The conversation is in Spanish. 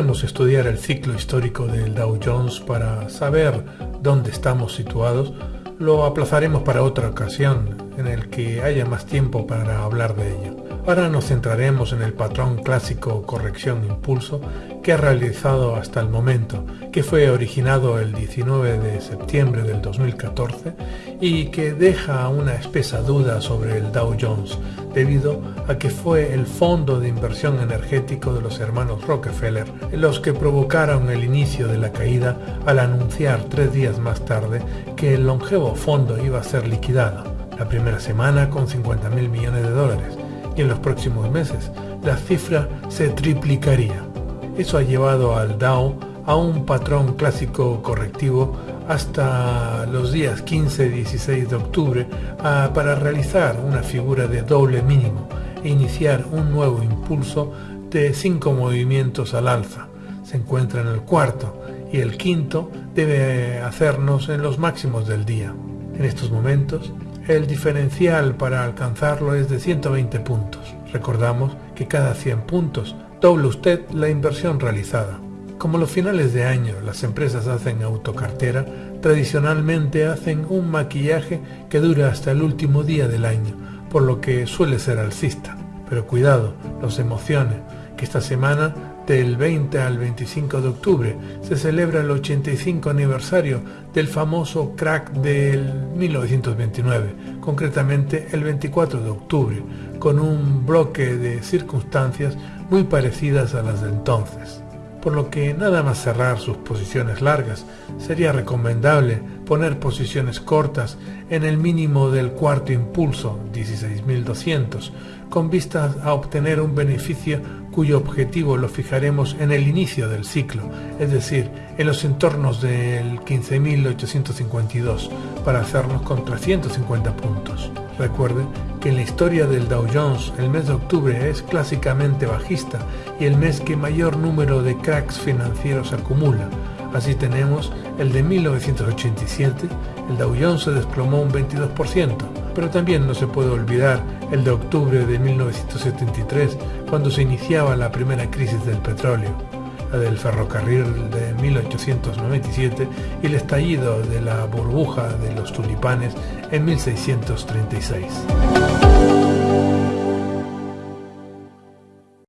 estudiar el ciclo histórico del Dow Jones para saber dónde estamos situados, lo aplazaremos para otra ocasión en el que haya más tiempo para hablar de ello. Ahora nos centraremos en el patrón clásico corrección-impulso que ha realizado hasta el momento, que fue originado el 19 de septiembre del 2014 y que deja una espesa duda sobre el Dow Jones, debido a que fue el fondo de inversión energético de los hermanos Rockefeller los que provocaron el inicio de la caída al anunciar tres días más tarde que el longevo fondo iba a ser liquidado, la primera semana con 50 mil millones de dólares y en los próximos meses la cifra se triplicaría. Eso ha llevado al Dow a un patrón clásico correctivo hasta los días 15-16 de octubre para realizar una figura de doble mínimo e iniciar un nuevo impulso de cinco movimientos al alza. Se encuentra en el cuarto y el quinto debe hacernos en los máximos del día. En estos momentos el diferencial para alcanzarlo es de 120 puntos. Recordamos que cada 100 puntos dobla usted la inversión realizada. Como los finales de año las empresas hacen autocartera, tradicionalmente hacen un maquillaje que dura hasta el último día del año, por lo que suele ser alcista. Pero cuidado, los emociones, que esta semana del 20 al 25 de octubre se celebra el 85 aniversario del famoso crack del 1929, concretamente el 24 de octubre, con un bloque de circunstancias muy parecidas a las de entonces. Por lo que nada más cerrar sus posiciones largas, sería recomendable poner posiciones cortas en el mínimo del cuarto impulso, 16.200, con vistas a obtener un beneficio cuyo objetivo lo fijaremos en el inicio del ciclo, es decir, en los entornos del 15.852, para hacernos con 350 puntos. Recuerde que en la historia del Dow Jones el mes de octubre es clásicamente bajista y el mes que mayor número de cracks financieros acumula. Así tenemos el de 1987, el Dow Jones se desplomó un 22%, pero también no se puede olvidar el de octubre de 1973, cuando se iniciaba la primera crisis del petróleo, la del ferrocarril de 1897 y el estallido de la burbuja de los tulipanes en 1636.